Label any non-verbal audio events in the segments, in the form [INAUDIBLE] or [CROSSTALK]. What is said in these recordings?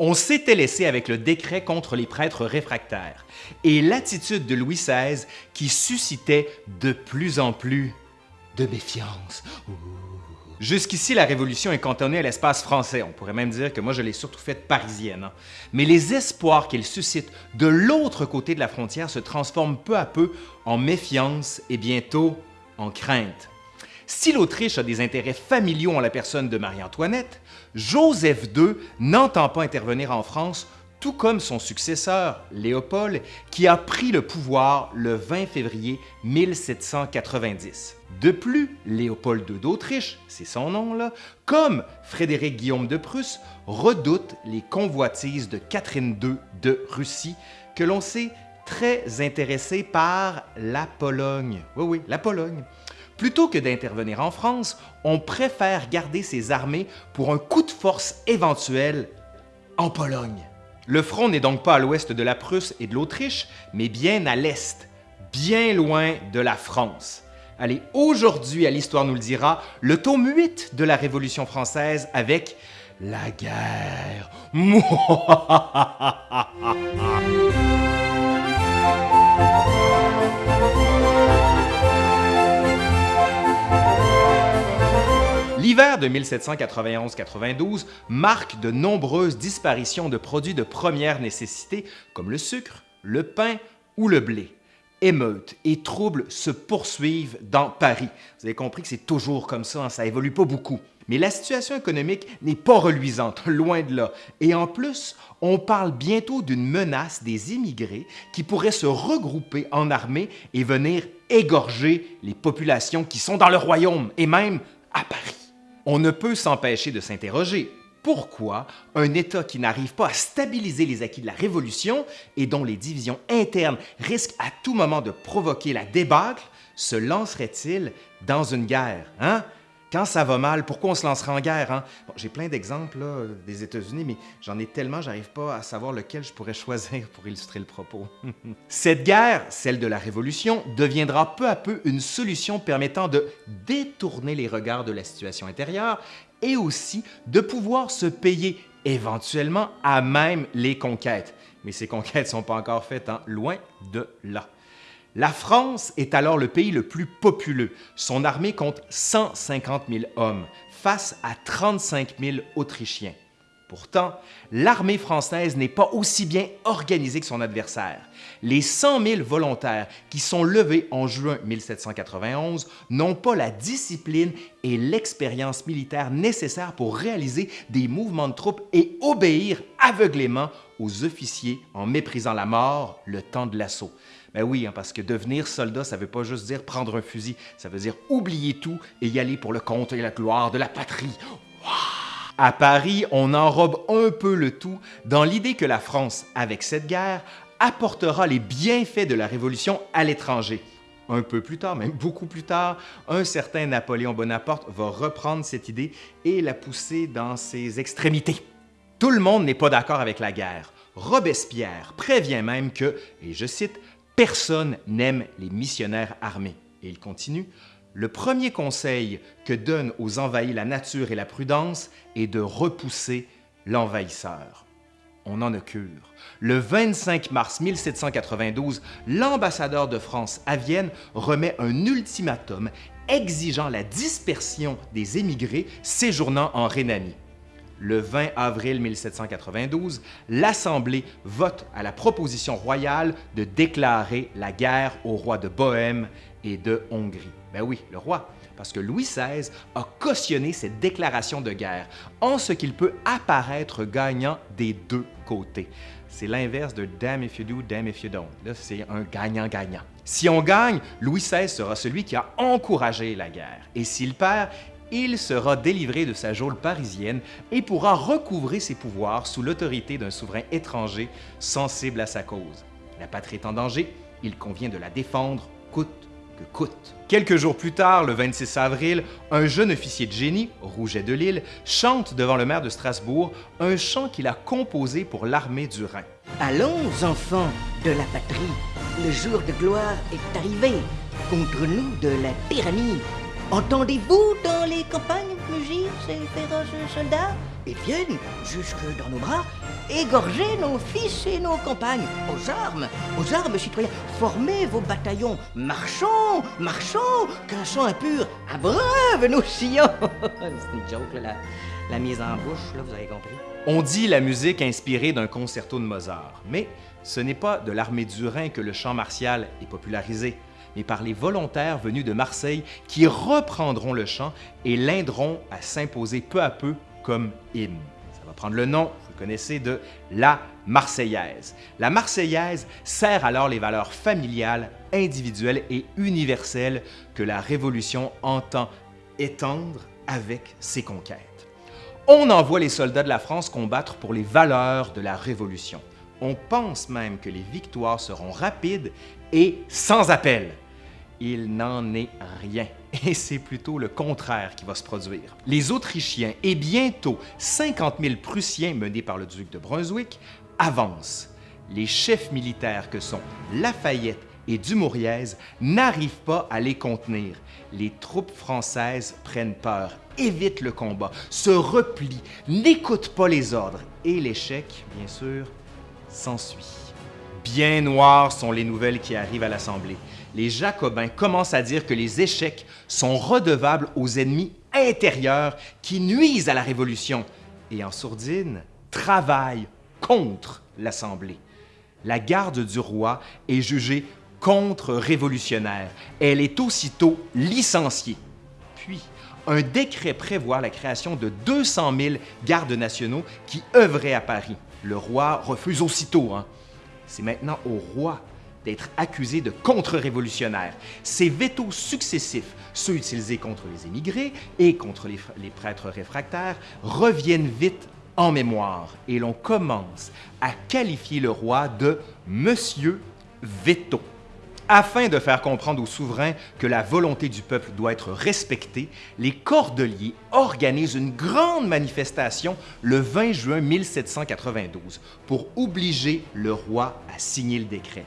On s'était laissé avec le décret contre les prêtres réfractaires et l'attitude de Louis XVI qui suscitait de plus en plus de méfiance. Jusqu'ici, la Révolution est cantonnée à l'espace français. On pourrait même dire que moi, je l'ai surtout faite parisienne. Mais les espoirs qu'elle suscite de l'autre côté de la frontière se transforment peu à peu en méfiance et bientôt en crainte. Si l'Autriche a des intérêts familiaux en la personne de Marie-Antoinette, Joseph II n'entend pas intervenir en France, tout comme son successeur, Léopold, qui a pris le pouvoir le 20 février 1790. De plus, Léopold II d'Autriche, c'est son nom là, comme Frédéric Guillaume de Prusse, redoute les convoitises de Catherine II de Russie, que l'on sait très intéressée par la Pologne. Oui, oui, la Pologne. Plutôt que d'intervenir en France, on préfère garder ses armées pour un coup de force éventuel en Pologne. Le front n'est donc pas à l'ouest de la Prusse et de l'Autriche, mais bien à l'est, bien loin de la France. Allez, aujourd'hui à l'Histoire nous le dira, le tome 8 de la Révolution française avec la guerre. [LAUGHS] L'hiver de 1791-92 marque de nombreuses disparitions de produits de première nécessité comme le sucre, le pain ou le blé. Émeutes et troubles se poursuivent dans Paris. Vous avez compris que c'est toujours comme ça, hein, ça évolue pas beaucoup. Mais la situation économique n'est pas reluisante, [LAUGHS] loin de là. Et en plus, on parle bientôt d'une menace des immigrés qui pourraient se regrouper en armée et venir égorger les populations qui sont dans le royaume et même à Paris. On ne peut s'empêcher de s'interroger. Pourquoi un État qui n'arrive pas à stabiliser les acquis de la Révolution et dont les divisions internes risquent à tout moment de provoquer la débâcle se lancerait-il dans une guerre? Hein? Quand ça va mal, pourquoi on se lancerait en guerre? Hein? J'ai plein d'exemples des États-Unis, mais j'en ai tellement, j'arrive pas à savoir lequel je pourrais [LAUGHS] choisir pour illustrer le propos. [LAUGHS] Cette guerre, celle de la Révolution, deviendra peu à peu une solution permettant de détourner les regards de la situation intérieure et aussi de pouvoir se payer éventuellement à même les conquêtes. Mais ces conquêtes ne sont pas encore faites, hein? loin de là. La France est alors le pays le plus populeux. Son armée compte 150 000 hommes face à 35 000 Autrichiens. Pourtant, l'armée française n'est pas aussi bien organisée que son adversaire. Les 100 000 volontaires qui sont levés en juin 1791 n'ont pas la discipline et l'expérience militaire nécessaires pour réaliser des mouvements de troupes et obéir aveuglément aux officiers en méprisant la mort le temps de l'assaut. Ben oui, hein, parce que devenir soldat, ça veut pas juste dire prendre un fusil, ça veut dire oublier tout et y aller pour le compte et la gloire de la patrie. À Paris, on enrobe un peu le tout dans l'idée que la France, avec cette guerre, apportera les bienfaits de la Révolution à l'étranger. Un peu plus tard, même beaucoup plus tard, un certain Napoléon Bonaparte va reprendre cette idée et la pousser dans ses extrémités. Tout le monde n'est pas d'accord avec la guerre. Robespierre prévient même que, et je cite, Personne n'aime les missionnaires armés. Et il continue, le premier conseil que donne aux envahis la nature et la prudence est de repousser l'envahisseur. On en a cure. Le 25 mars 1792, l'ambassadeur de France à Vienne remet un ultimatum exigeant la dispersion des émigrés séjournant en Rhénanie le 20 avril 1792, l'Assemblée vote à la proposition royale de déclarer la guerre au roi de Bohême et de Hongrie. Ben oui, le roi, parce que Louis XVI a cautionné cette déclaration de guerre, en ce qu'il peut apparaître gagnant des deux côtés. C'est l'inverse de damn if you do, damn if you don't. C'est un gagnant-gagnant. Si on gagne, Louis XVI sera celui qui a encouragé la guerre. Et s'il perd, il sera délivré de sa geôle parisienne et pourra recouvrer ses pouvoirs sous l'autorité d'un souverain étranger sensible à sa cause. La patrie est en danger, il convient de la défendre coûte que coûte. Quelques jours plus tard, le 26 avril, un jeune officier de génie, Rouget de Lille, chante devant le maire de Strasbourg un chant qu'il a composé pour l'armée du Rhin. Allons, enfants de la patrie, le jour de gloire est arrivé. Contre nous de la tyrannie, Entendez-vous dans les campagnes mugir ces féroces soldats? Ils viennent jusque dans nos bras égorger nos fils et nos compagnes. Aux armes, aux armes, citoyens, formez vos bataillons. Marchons, marchons, qu'un sang impur abreuve nos sillons. [LAUGHS] C'est une joke, la mise en bouche, là, vous avez compris. On dit la musique inspirée d'un concerto de Mozart, mais ce n'est pas de l'armée du Rhin que le chant martial est popularisé, mais par les volontaires venus de Marseille qui reprendront le chant et l'aideront à s'imposer peu à peu comme hymne. Ça va prendre le nom, vous connaissez, de la Marseillaise. La Marseillaise sert alors les valeurs familiales, individuelles et universelles que la Révolution entend étendre avec ses conquêtes. On envoie les soldats de la France combattre pour les valeurs de la Révolution. On pense même que les victoires seront rapides et sans appel. Il n'en est rien, et c'est plutôt le contraire qui va se produire. Les Autrichiens et bientôt 50 000 Prussiens menés par le duc de Brunswick avancent. Les chefs militaires que sont Lafayette et Dumouriez n'arrivent pas à les contenir. Les troupes françaises prennent peur, évitent le combat, se replient, n'écoutent pas les ordres et l'échec, bien sûr, s'ensuit. Bien noires sont les nouvelles qui arrivent à l'Assemblée. Les Jacobins commencent à dire que les échecs sont redevables aux ennemis intérieurs qui nuisent à la Révolution et en sourdine travaillent contre l'Assemblée. La garde du roi est jugée contre-révolutionnaire. Elle est aussitôt licenciée. Puis, un décret prévoit la création de 200 000 gardes nationaux qui œuvraient à Paris. Le roi refuse aussitôt. Hein. C'est maintenant au roi d'être accusé de contre-révolutionnaire. Ces vétos successifs, ceux utilisés contre les émigrés et contre les, les prêtres réfractaires, reviennent vite en mémoire et l'on commence à qualifier le roi de Monsieur Veto. Afin de faire comprendre aux souverains que la volonté du peuple doit être respectée, les Cordeliers organisent une grande manifestation le 20 juin 1792 pour obliger le roi à signer le décret.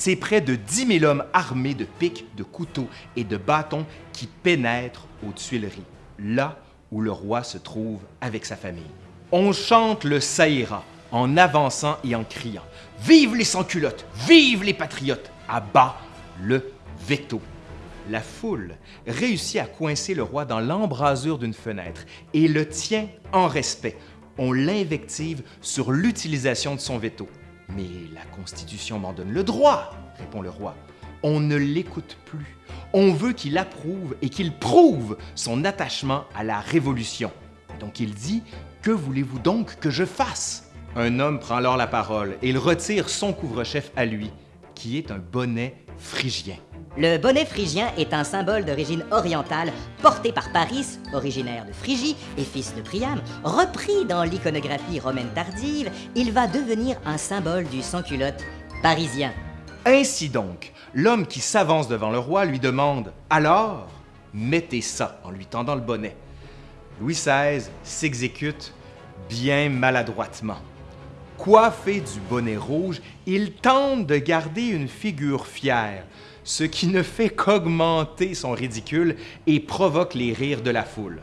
C'est près de 10 000 hommes armés de pics, de couteaux et de bâtons qui pénètrent aux Tuileries, là où le roi se trouve avec sa famille. On chante le Saïra en avançant et en criant « Vive les sans-culottes! Vive les patriotes! À bas le veto! » La foule réussit à coincer le roi dans l'embrasure d'une fenêtre et le tient en respect. On l'invective sur l'utilisation de son veto. Mais la Constitution m'en donne le droit, répond le roi. On ne l'écoute plus. On veut qu'il approuve et qu'il prouve son attachement à la Révolution. Donc il dit Que voulez-vous donc que je fasse? Un homme prend alors la parole et il retire son couvre-chef à lui, qui est un bonnet phrygien. Le bonnet phrygien est un symbole d'origine orientale porté par Paris, originaire de Phrygie et fils de Priam. Repris dans l'iconographie romaine tardive, il va devenir un symbole du sans-culotte parisien. Ainsi donc, l'homme qui s'avance devant le roi lui demande Alors, mettez ça en lui tendant le bonnet. Louis XVI s'exécute bien maladroitement. Coiffé du bonnet rouge, il tente de garder une figure fière, ce qui ne fait qu'augmenter son ridicule et provoque les rires de la foule.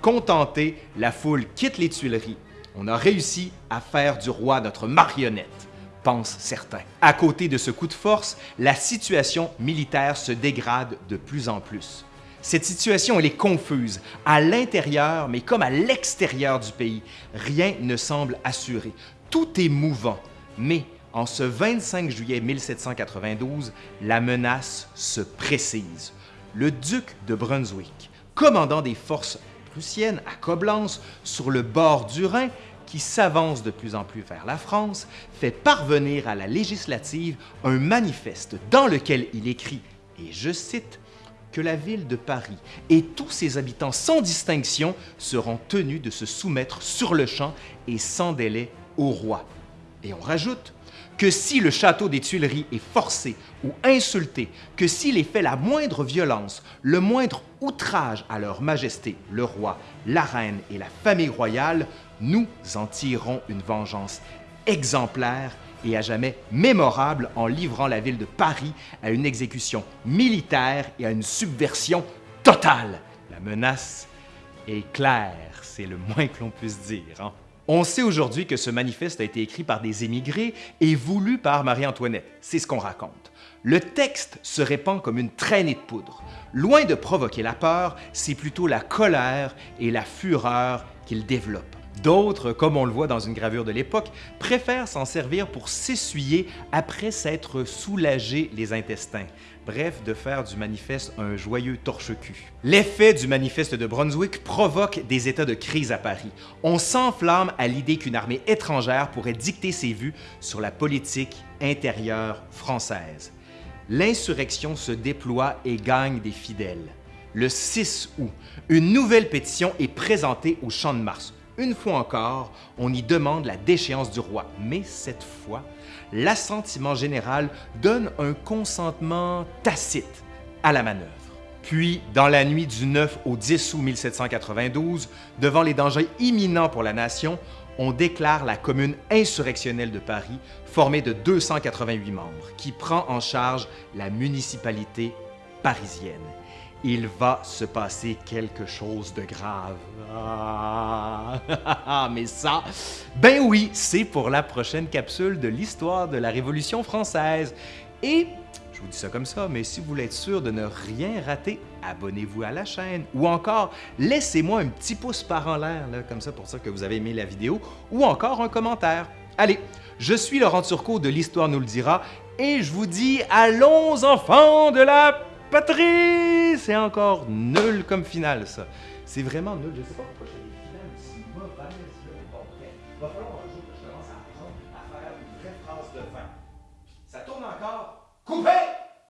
Contenté, la foule quitte les Tuileries. On a réussi à faire du roi notre marionnette, pensent certains. À côté de ce coup de force, la situation militaire se dégrade de plus en plus. Cette situation, est confuse, à l'intérieur, mais comme à l'extérieur du pays. Rien ne semble assuré. Tout est mouvant. Mais en ce 25 juillet 1792, la menace se précise. Le duc de Brunswick, commandant des forces prussiennes à Coblence, sur le bord du Rhin, qui s'avance de plus en plus vers la France, fait parvenir à la législative un manifeste dans lequel il écrit, et je cite, que la ville de Paris et tous ses habitants sans distinction seront tenus de se soumettre sur le champ et sans délai au roi. Et on rajoute que si le château des Tuileries est forcé ou insulté, que s'il est fait la moindre violence, le moindre outrage à leur majesté, le roi, la reine et la famille royale, nous en tirerons une vengeance exemplaire et à jamais mémorable en livrant la ville de Paris à une exécution militaire et à une subversion totale. La menace est claire, c'est le moins que l'on puisse dire. Hein? On sait aujourd'hui que ce manifeste a été écrit par des émigrés et voulu par Marie-Antoinette. C'est ce qu'on raconte. Le texte se répand comme une traînée de poudre. Loin de provoquer la peur, c'est plutôt la colère et la fureur qu'il développe. D'autres, comme on le voit dans une gravure de l'époque, préfèrent s'en servir pour s'essuyer après s'être soulagé les intestins. Bref, de faire du manifeste un joyeux torche-cul. L'effet du manifeste de Brunswick provoque des états de crise à Paris. On s'enflamme à l'idée qu'une armée étrangère pourrait dicter ses vues sur la politique intérieure française. L'insurrection se déploie et gagne des fidèles. Le 6 août, une nouvelle pétition est présentée au Champ de Mars. Une fois encore, on y demande la déchéance du roi, mais cette fois, l'assentiment général donne un consentement tacite à la manœuvre. Puis, dans la nuit du 9 au 10 août 1792, devant les dangers imminents pour la nation, on déclare la commune insurrectionnelle de Paris, formée de 288 membres, qui prend en charge la municipalité parisienne il va se passer quelque chose de grave. Ah, [LAUGHS] mais ça, ben oui, c'est pour la prochaine capsule de l'histoire de la Révolution française. Et je vous dis ça comme ça, mais si vous voulez être sûr de ne rien rater, abonnez-vous à la chaîne ou encore laissez-moi un petit pouce par en l'air, comme ça pour ça que vous avez aimé la vidéo, ou encore un commentaire. Allez, je suis Laurent Turcot de l'Histoire nous le dira et je vous dis allons enfants de la patrie! C'est encore nul comme finale, ça. C'est vraiment nul. Je sais pas pourquoi j'ai des finales aussi mauvaises. Il va falloir un jour que je commence à à faire une vraie phrase de fin. Ça tourne encore. Coupez!